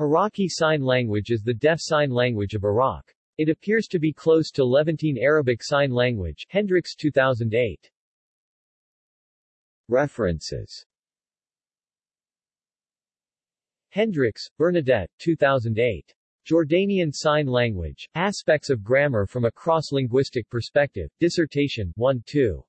Iraqi Sign Language is the deaf sign language of Iraq. It appears to be close to Levantine Arabic Sign Language Hendriks 2008. References Hendriks, Bernadette, 2008. Jordanian Sign Language, Aspects of Grammar from a Cross-Linguistic Perspective, Dissertation 1-2.